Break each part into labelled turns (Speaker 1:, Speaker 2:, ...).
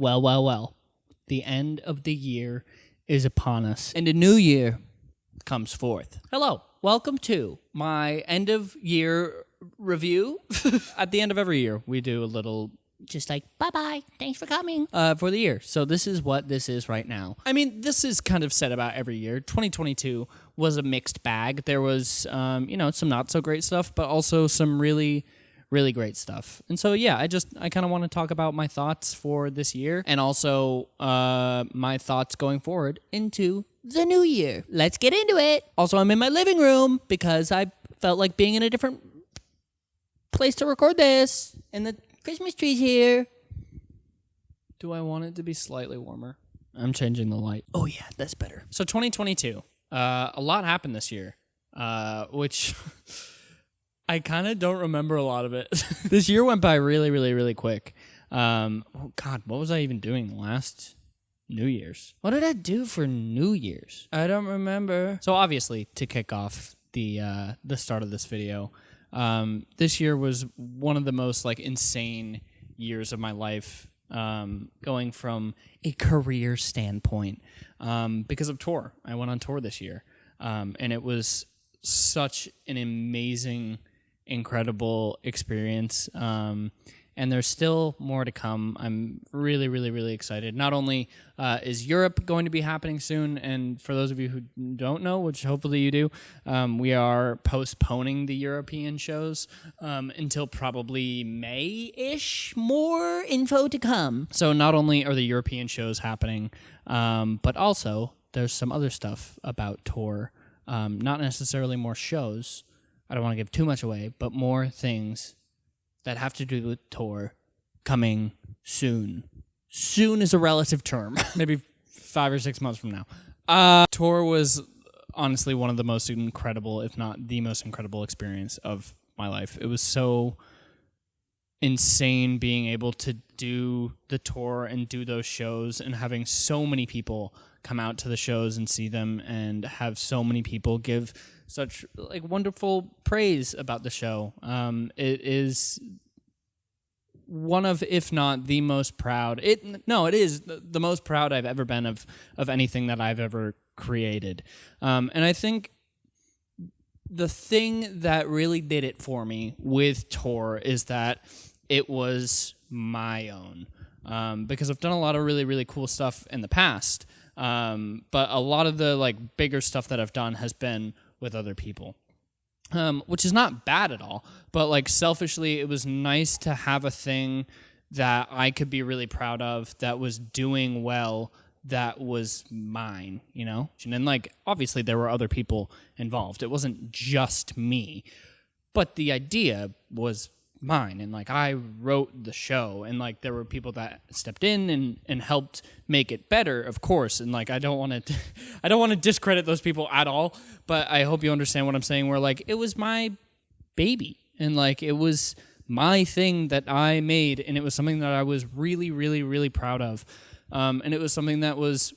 Speaker 1: Well, well, well. The end of the year is upon us, and a new year comes forth. Hello, welcome to my end of year review. At the end of every year, we do a little just like bye bye thanks for coming. uh, for the year. So this is what this is right now. I mean this is kind of said about every year. 2022 was a mixed bag. There was um, you know some not so great stuff but also some really really great stuff and so yeah i just i kind of want to talk about my thoughts for this year and also uh, my thoughts going forward into the new year let's get into it also i'm in my living room because i felt like being in a different place to record this and the Christmas tree's here. Do I want it to be slightly warmer? I'm changing the light. Oh yeah, that's better. So 2022. Uh, a lot happened this year, uh, which I kind of don't remember a lot of it. this year went by really, really, really quick. Um, oh God, what was I even doing last New Year's? What did I do for New Year's? I don't remember. So obviously, to kick off the uh, the start of this video, um, this year was one of the most like insane years of my life um, going from a career standpoint um, because of tour. I went on tour this year, um, and it was such an amazing, incredible experience. Um, and there's still more to come. I'm really, really, really excited. Not only uh, is Europe going to be happening soon, and for those of you who don't know, which hopefully you do, um, we are postponing the European shows um, until probably May ish. More info to come. So, not only are the European shows happening, um, but also there's some other stuff about tour. Um, not necessarily more shows. I don't want to give too much away, but more things that have to do with tour coming soon. Soon is a relative term. Maybe five or six months from now. Uh, tour was honestly one of the most incredible, if not the most incredible experience of my life. It was so insane being able to do the tour and do those shows and having so many people come out to the shows and see them and have so many people give such like wonderful praise about the show. Um, it is one of, if not the most proud. It no, it is the most proud I've ever been of of anything that I've ever created. Um, and I think the thing that really did it for me with tour is that it was my own. Um, because I've done a lot of really really cool stuff in the past, um, but a lot of the like bigger stuff that I've done has been with other people. Um, which is not bad at all, but like selfishly, it was nice to have a thing that I could be really proud of that was doing well that was mine, you know? And then, like, obviously, there were other people involved. It wasn't just me, but the idea was mine and like I wrote the show and like there were people that stepped in and and helped make it better of course and like I don't want to I don't want to discredit those people at all but I hope you understand what I'm saying where like it was my baby and like it was my thing that I made and it was something that I was really really really proud of um, and it was something that was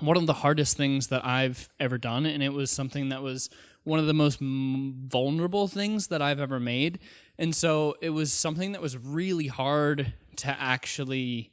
Speaker 1: one of the hardest things that I've ever done and it was something that was one of the most vulnerable things that I've ever made and so it was something that was really hard to actually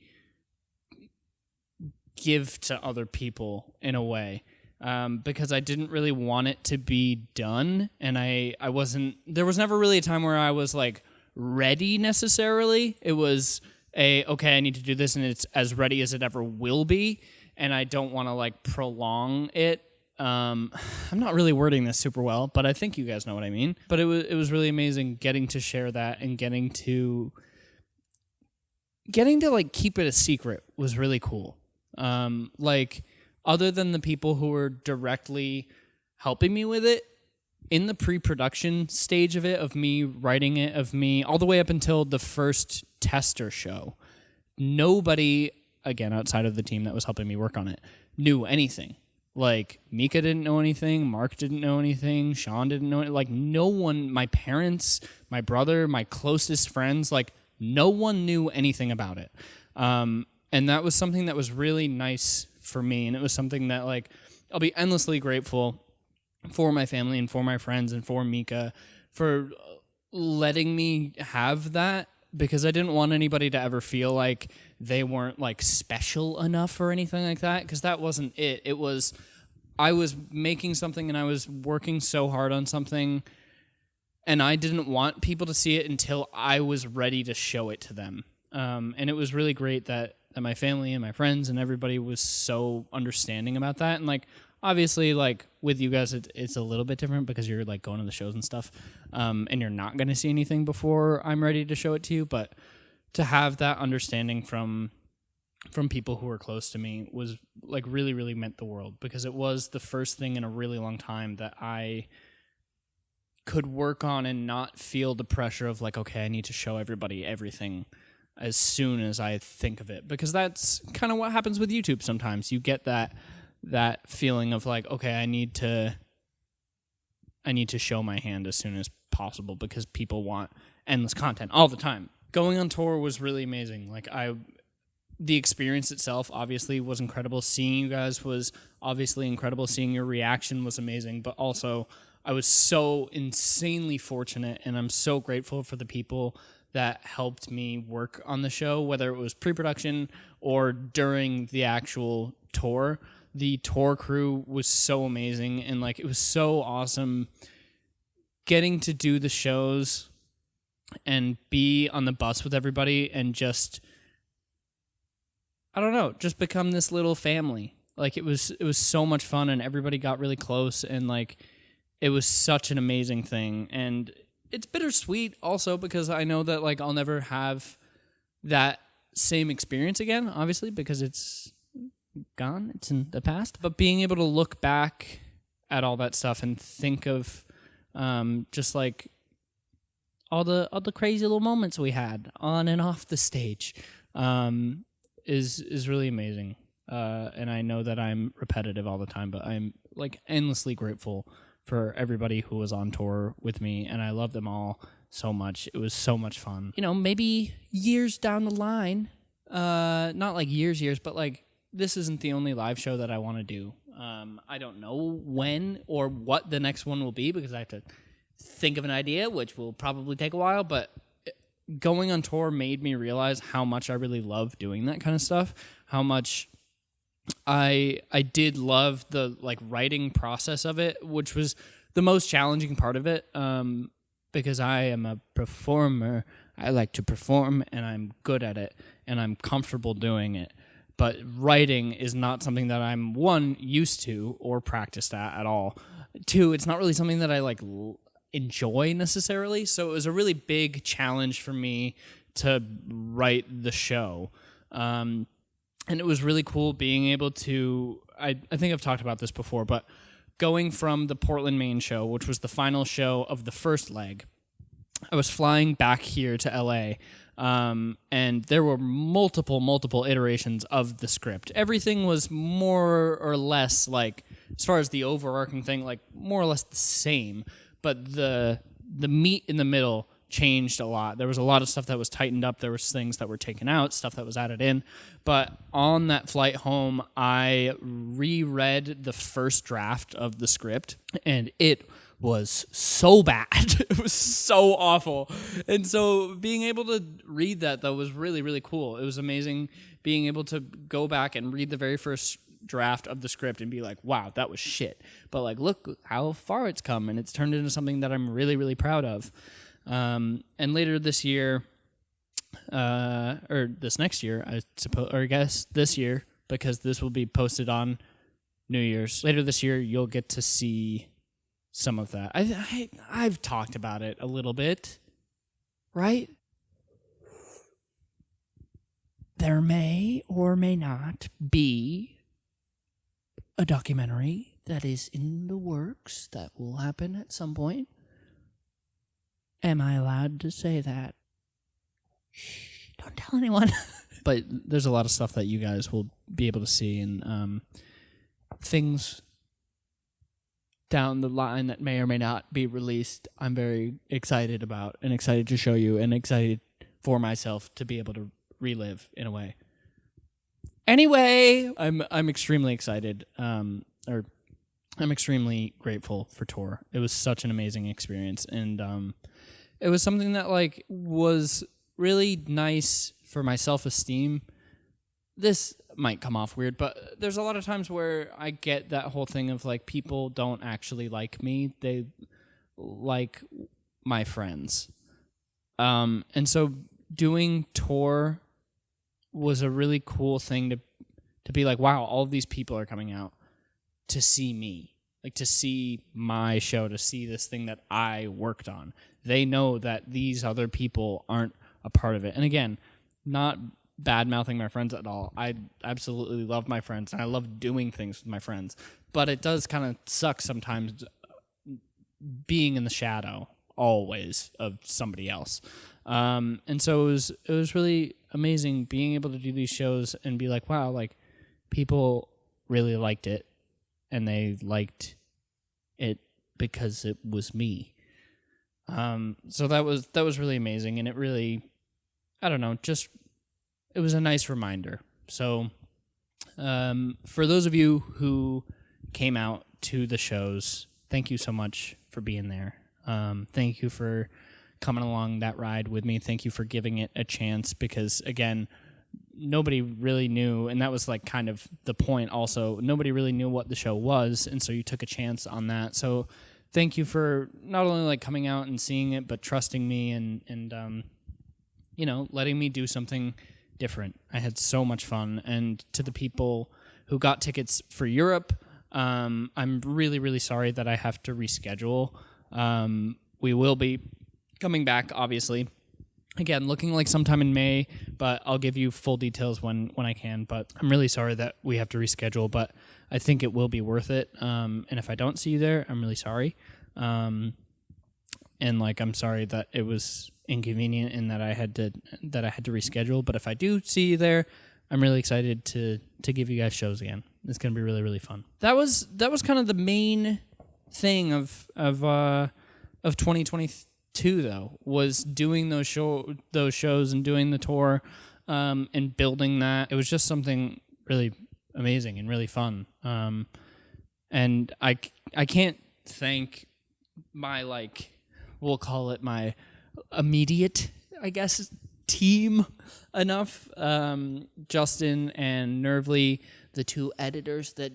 Speaker 1: give to other people in a way. Um, because I didn't really want it to be done, and I I wasn't. There was never really a time where I was like ready necessarily. It was a okay, I need to do this, and it's as ready as it ever will be, and I don't want to like prolong it um, I'm not really wording this super well, but I think you guys know what I mean. But it was it was really amazing getting to share that and getting to getting to like keep it a secret was really cool. Um, like other than the people who were directly helping me with it in the pre-production stage of it of me writing it of me all the way up until the first tester show nobody again outside of the team that was helping me work on it knew anything like Mika didn't know anything, Mark didn't know anything, Sean didn't know it. Like no one, my parents, my brother, my closest friends, like no one knew anything about it. Um, and that was something that was really nice for me, and it was something that like I'll be endlessly grateful for my family and for my friends and for Mika for letting me have that because I didn't want anybody to ever feel like they weren't like special enough or anything like that because that wasn't it. It was I was making something and I was working so hard on something and I didn't want people to see it until I was ready to show it to them. Um, and it was really great that, that my family and my friends and everybody was so understanding about that. And like, obviously, like with you guys, it, it's a little bit different because you're like going to the shows and stuff, um, and you're not going to see anything before I'm ready to show it to you. But to have that understanding from from people who were close to me was like really really meant the world because it was the first thing in a really long time that I could work on and not feel the pressure of like okay I need to show everybody everything as soon as I think of it because that's kind of what happens with YouTube sometimes. You get that that feeling of like okay I need to I need to show my hand as soon as possible because people want endless content all the time going on tour was really amazing. Like I the experience itself obviously was incredible. Seeing you guys was obviously incredible. Seeing your reaction was amazing but also I was so insanely fortunate, and I'm so grateful for the people that helped me work on the show, whether it was pre production or during the actual tour. The tour crew was so amazing, and like it was so awesome getting to do the shows and be on the bus with everybody and just I don't know, just become this little family. Like it was it was so much fun and everybody got really close and like it was such an amazing thing and it's bittersweet also because I know that like I'll never have that same experience again obviously because it's gone it's in the past but being able to look back at all that stuff and think of um, just like all the all the crazy little moments we had on and off the stage um, is is really amazing uh, and I know that I'm repetitive all the time but I'm like endlessly grateful for everybody who was on tour with me, and I love them all so much. It was so much fun. You know, maybe years down the line, uh, not like years, years, but like this isn't the only live show that I want to do. Um, I don't know when or what the next one will be because I have to think of an idea, which will probably take a while. But going on tour made me realize how much I really love doing that kind of stuff. How much I I did love the like writing process of it, which was the most challenging part of it. Um, because I am a performer, I like to perform, and I'm good at it, and I'm comfortable doing it. But writing is not something that I'm one used to or practiced at at all. Two, it's not really something that I like l- enjoy necessarily. So it was a really big challenge for me to write the show. Um, and it was really cool being able to I, I think I've talked about this before, but going from the Portland Maine show, which was the final show of the first leg, I was flying back here to LA. Um, and there were multiple, multiple iterations of the script. Everything was more or less like, as far as the overarching thing, like more or less the same. But the the meat in the middle changed a lot. There was a lot of stuff that was tightened up. There was things that were taken out, stuff that was added in. But on that flight home, I reread the first draft of the script, and it was so bad. it was so awful. And so being able to read that though was really really cool. It was amazing being able to go back and read the very first draft of the script and be like, "Wow, that was shit." But like, look how far it's come and it's turned into something that I'm really really proud of. Um, and later this year, uh, or this next year, I suppose, or I guess this year, because this will be posted on New Year's. Later this year, you'll get to see some of that. I, I I've talked about it a little bit, right? There may or may not be a documentary that is in the works that will happen at some point. Am I allowed to say that? Shh, don't tell anyone. but there's a lot of stuff that you guys will be able to see and um, things down the line that may or may not be released. I'm very excited about and excited to show you and excited for myself to be able to relive in a way. Anyway, I'm I'm extremely excited um, or I'm extremely grateful for tour. It was such an amazing experience and um, it was something that like was really nice for my self esteem this might come off weird, but there's a lot of times where I get that whole thing of like people don't actually like me; they like my friends. Um, and so doing tour was a really cool thing to to be like, wow, all these people are coming out to see me, like to see my show, to see this thing that I worked on. They know that these other people aren't a part of it. And again, not bad mouthing my friends at all. I absolutely love my friends and I love doing things with my friends. But it does kind of suck sometimes being in the shadow always of somebody else. Um, and so it was it was really amazing being able to do these shows and be like, wow, like people really liked it and they liked it because it was me. Um, so that was that was really amazing and it really I don't know, just it was a nice reminder. So um, for those of you who came out to the shows, thank you so much for being there. Um, thank you for coming along that ride with me. Thank you for giving it a chance because again, nobody really knew and that was like kind of the point also. Nobody really knew what the show was and so you took a chance on that. So thank you for not only like coming out and seeing it but trusting me and and um, you know letting me do something different. I had so much fun. And to the people who got tickets for europe um, i'm really really sorry that i have to reschedule. Um, we will be coming back obviously. Again looking like sometime in may but i'll give you full details when when i can. But i'm really sorry that we have to reschedule but i think it will be worth it. Um, and if i don't see you there i'm really sorry. Um, and like i'm sorry that it was inconvenient and that i had to that i had to reschedule. But if i do see you there i'm really excited to to give you guys shows again. It's to be really really fun. That was that was kind of the main thing of of uh of 2023 too though was doing those show those shows and doing the tour um, and building that. It was just something really amazing and really fun. Um, and I I can't thank my like we'll call it my immediate I guess team enough. Um, Justin and Nervely, the two editors that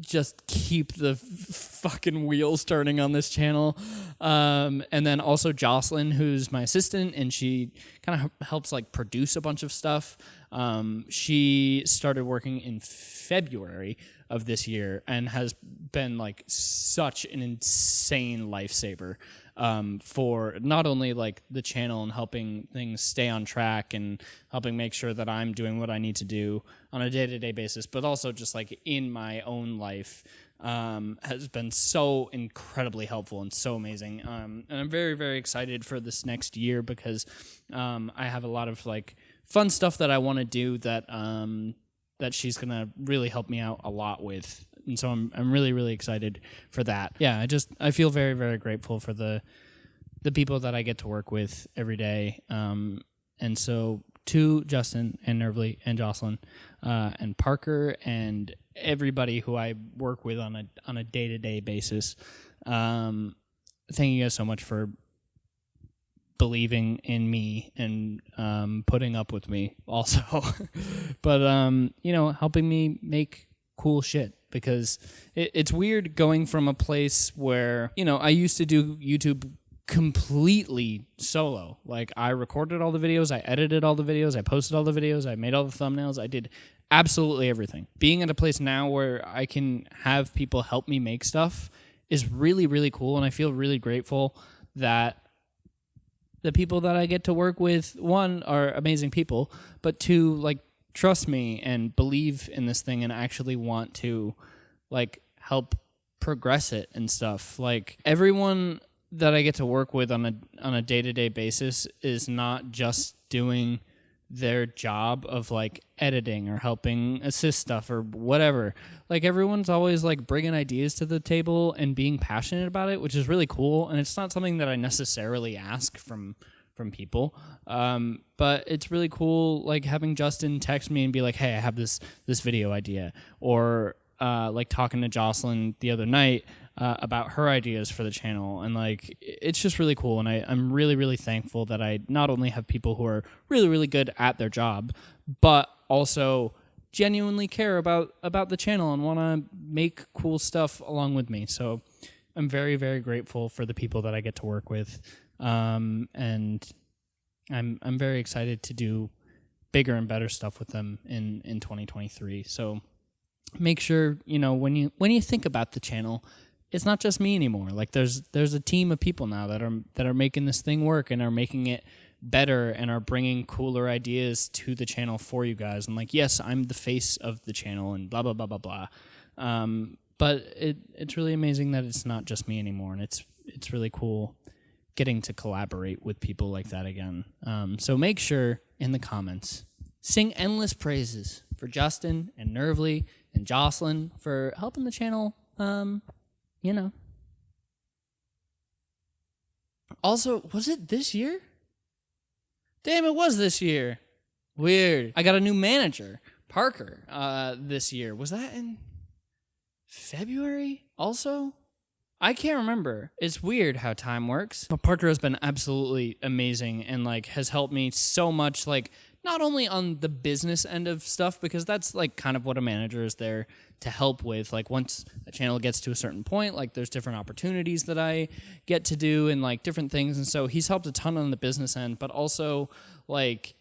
Speaker 1: just keep the fucking wheels turning on this channel. Um, and then also Jocelyn, who's my assistant, and she kind of helps like produce a bunch of stuff. Um, she started working in February of this year and has been like such an insane lifesaver um, for not only like the channel and helping things stay on track and helping make sure that I'm doing what I need to do on a day to day basis, but also just like in my own life. Um, has been so incredibly helpful and so amazing. Um, and I'm very, very excited for this next year because um, I have a lot of like fun stuff that I want to do that um, that she's gonna really help me out a lot with and so I'm I'm really really excited for that. Yeah, I just I feel very very grateful for the the people that I get to work with every day. Um, and so to Justin and Nervely and Jocelyn uh, and Parker and everybody who I work with on a on a day to day basis. Um, thank you guys so much for believing in me and um, putting up with me also but um, you know helping me make cool shit because it, it's weird going from a place where you know I used to do YouTube completely solo. Like I recorded all the videos, I edited all the videos, I posted all the videos, I made all the thumbnails, I did absolutely everything. Being at a place now where I can have people help me make stuff is really really cool and I feel really grateful that the people that I get to work with one are amazing people, but two like trust me and believe in this thing and actually want to like help progress it and stuff. Like everyone that I get to work with on a on a day-to-day basis is not just doing their job of like editing or helping assist stuff or whatever. Like everyone's always like bringing ideas to the table and being passionate about it, which is really cool and it's not something that I necessarily ask from from people. Um, but it's really cool, like having Justin text me and be like, "Hey, I have this this video idea," or uh, like talking to Jocelyn the other night uh, about her ideas for the channel, and like it's just really cool. And I, I'm really really thankful that I not only have people who are really really good at their job, but also genuinely care about about the channel and want to make cool stuff along with me. So I'm very very grateful for the people that I get to work with, um, and I'm I'm very excited to do bigger and better stuff with them in in 2023. So make sure you know when you when you think about the channel it's not just me anymore. Like there's there's a team of people now that are that are making this thing work and are making it better and are bringing cooler ideas to the channel for you guys. And like yes i'm the face of the channel and blah blah blah blah blah. Um, but it it's really amazing that it's not just me anymore. And it's it's really cool getting to collaborate with people like that again. Um, so make sure in the comments sing endless praises for justin and nervely and jocelyn for helping the channel um, you know also was it this year Damn, it was this year. Weird. I got a new manager, Parker, uh, this year. Was that in February also? I can't remember. It's weird how time works. But Parker has been absolutely amazing and like has helped me so much like not only on the business end of stuff because that's like kind of what a manager is there to help with like once a channel gets to a certain point like there's different opportunities that I get to do and like different things and so he's helped a ton on the business end but also like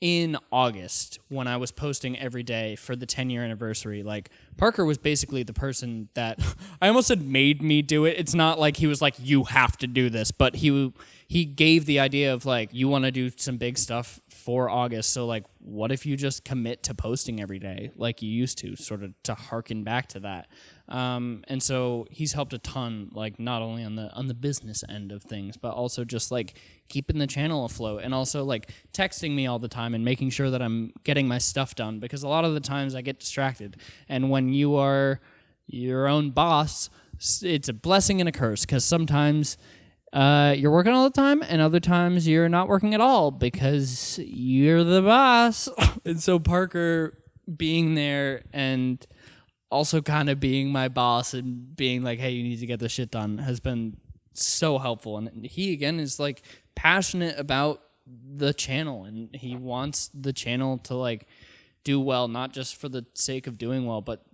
Speaker 1: in August when I was posting every day for the 10 year anniversary. Like Parker was basically the person that I almost said made me do it. It's not like he was like you have to do this, but he he gave the idea of like you want to do some big stuff for August. So like what if you just commit to posting every day like you used to, sort of to harken back to that. Um, and so he's helped a ton, like not only on the on the business end of things, but also just like keeping the channel afloat and also like texting me all the time and making sure that I'm getting my stuff done because a lot of the times I get distracted. And when you are your own boss, it's a blessing and a curse because sometimes uh, you're working all the time, and other times you're not working at all because you're the boss. and so Parker being there and also kind of being my boss and being like, "Hey, you need to get this shit done," has been so helpful. And he again is like passionate about the channel, and he wants the channel to like do well, not just for the sake of doing well, but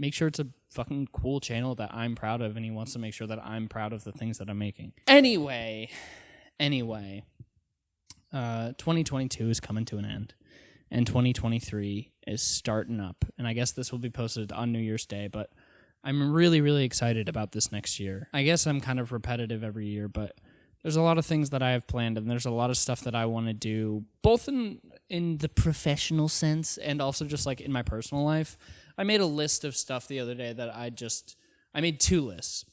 Speaker 1: make sure it's a fucking cool channel that I'm proud of, and he wants to make sure that I'm proud of the things that I'm making. Anyway, anyway, uh, 2022 is coming to an end, and 2023 is starting up. And I guess this will be posted on New Year's Day, but I'm really, really excited about this next year. I guess I'm kind of repetitive every year, but there's a lot of things that I have planned, and there's a lot of stuff that I want to do, both in in the professional sense and also just like in my personal life. I made a list of stuff the other day that I just I made two lists.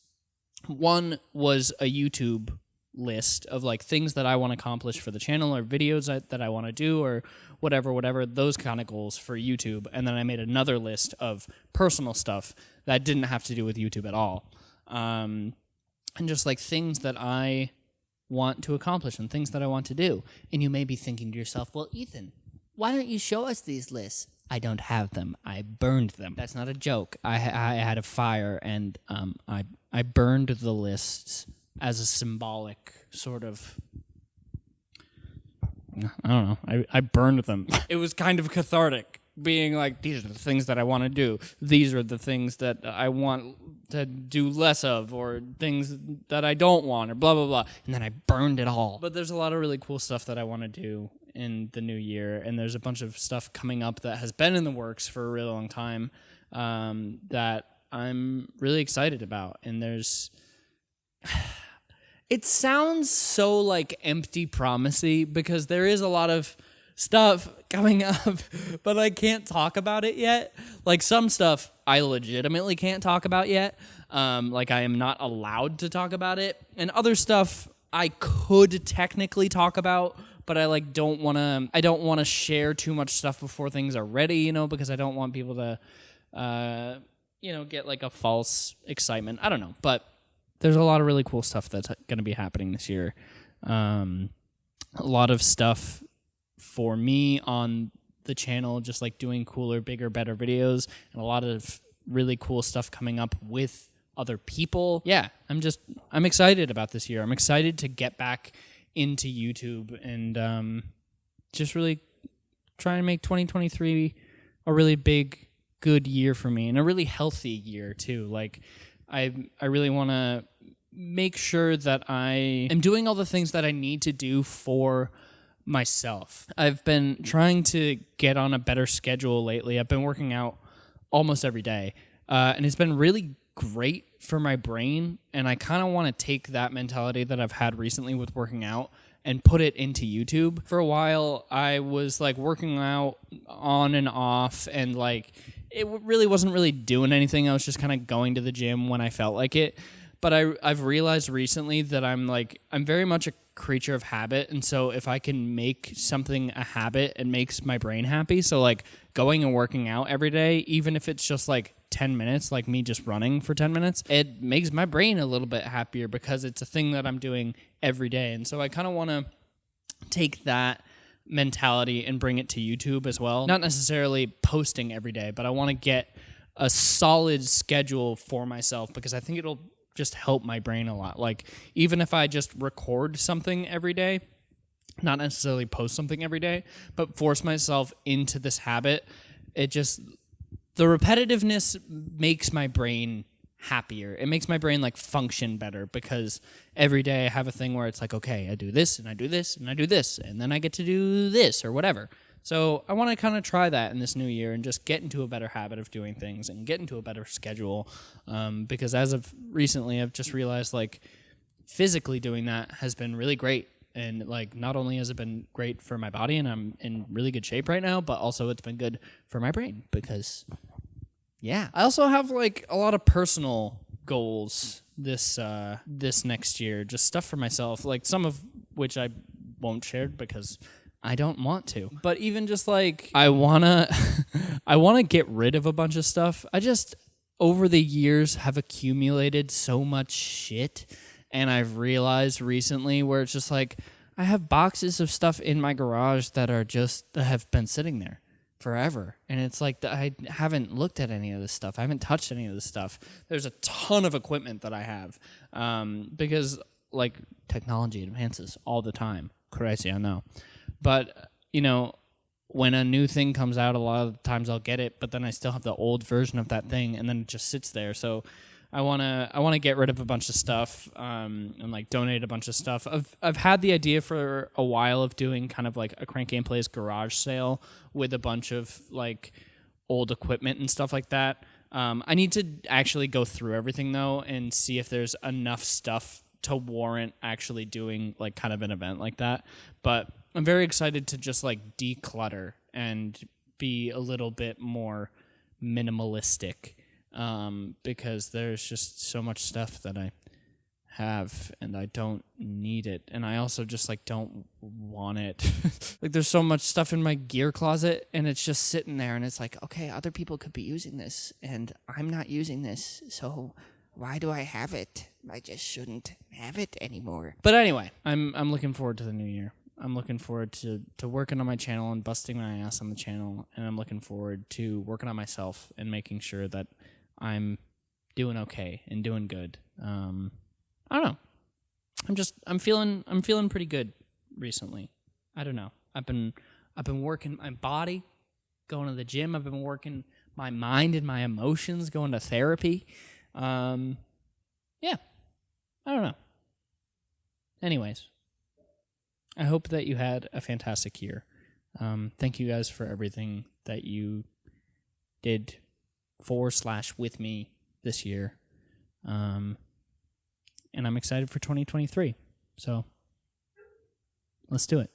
Speaker 1: One was a YouTube list of like things that I want to accomplish for the channel or videos that, that I want to do or whatever, whatever, those kind of goals for YouTube. And then I made another list of personal stuff that didn't have to do with YouTube at all. Um, and just like things that I want to accomplish and things that I want to do. And you may be thinking to yourself, well, Ethan, why don't you show us these lists? I don't have them. I burned them. That's not a joke. I, I had a fire and um, I, I burned the lists as a symbolic sort of. I don't know. I, I burned them. it was kind of cathartic, being like, these are the things that I want to do. These are the things that I want to do less of, or things that I don't want, or blah, blah, blah. And then I burned it all. But there's a lot of really cool stuff that I want to do in the new year, and there's a bunch of stuff coming up that has been in the works for a really long time um, that I'm really excited about. And there's, it sounds so like empty promisey because there is a lot of stuff coming up, but I can't talk about it yet. Like some stuff I legitimately can't talk about yet. Um, like I am not allowed to talk about it, and other stuff I could technically talk about, but I like don't want to I don't want to share too much stuff before things are ready, you know, because I don't want people to uh you know, get like a false excitement. I don't know, but there's a lot of really cool stuff that's going to be happening this year. Um a lot of stuff for me on the channel just like doing cooler, bigger, better videos and a lot of really cool stuff coming up with other people. Yeah, I'm just I'm excited about this year. I'm excited to get back into YouTube and um, just really trying to make 2023 a really big good year for me and a really healthy year too. Like I I really want to make sure that I am doing all the things that I need to do for myself. I've been trying to get on a better schedule lately. I've been working out almost every day, uh, and it's been really great for my brain. And I kind of want to take that mentality that I've had recently with working out and put it into YouTube. For a while, I was like working out on and off, and like it really wasn't really doing anything. I was just kind of going to the gym when I felt like it. But I I've realized recently that I'm like I'm very much a creature of habit, and so if I can make something a habit, it makes my brain happy. So like going and working out every day, even if it's just like 10 minutes, like me just running for 10 minutes, it makes my brain a little bit happier because it's a thing that I'm doing every day. And so I kind of want to take that mentality and bring it to YouTube as well. Not necessarily posting every day, but I want to get a solid schedule for myself because I think it'll just help my brain a lot. Like even if I just record something every day, not necessarily post something every day, but force myself into this habit, it just the repetitiveness makes my brain happier. It makes my brain like function better because every day I have a thing where it's like, okay, I do this and I do this and I do this and then I get to do this or whatever. So I want to kind of try that in this new year and just get into a better habit of doing things and get into a better schedule. Um, because as of recently, I've just realized like physically doing that has been really great. And like not only has it been great for my body and I'm in really good shape right now, but also it's been good for my brain because yeah. I also have like a lot of personal goals this uh this next year, just stuff for myself, like some of which I won't share because I don't want to. But even just like I want to I want to get rid of a bunch of stuff. I just over the years have accumulated so much shit and I've realized recently where it's just like I have boxes of stuff in my garage that are just that have been sitting there forever. And it's like I haven't looked at any of this stuff. I haven't touched any of this stuff. There's a ton of equipment that I have um, because like technology advances all the time. Crazy, I know. But you know, when a new thing comes out, a lot of times I'll get it, but then I still have the old version of that thing, and then it just sits there. So I wanna I wanna get rid of a bunch of stuff um, and like donate a bunch of stuff. I've I've had the idea for a while of doing kind of like a Crank Gameplays garage sale with a bunch of like old equipment and stuff like that. Um, I need to actually go through everything though and see if there's enough stuff to warrant actually doing like kind of an event like that. But I'm very excited to just like declutter and be a little bit more minimalistic um, because there's just so much stuff that I have and I don't need it and I also just like don't want it. like there's so much stuff in my gear closet and it's just sitting there and it's like okay, other people could be using this and I'm not using this. So why do I have it? I just shouldn't have it anymore. But anyway, I'm I'm looking forward to the new year. I'm looking forward to, to working on my channel and busting my ass on the channel and I'm looking forward to working on myself and making sure that I'm doing okay and doing good. Um, I don't know. I'm just I'm feeling I'm feeling pretty good recently. I don't know. I've been I've been working my body, going to the gym. I've been working my mind and my emotions, going to therapy. Um, yeah, I don't know. Anyways, I hope that you had a fantastic year. Um, thank you guys for everything that you did for slash with me this year. Um, and I'm excited for 2023. So let's do it.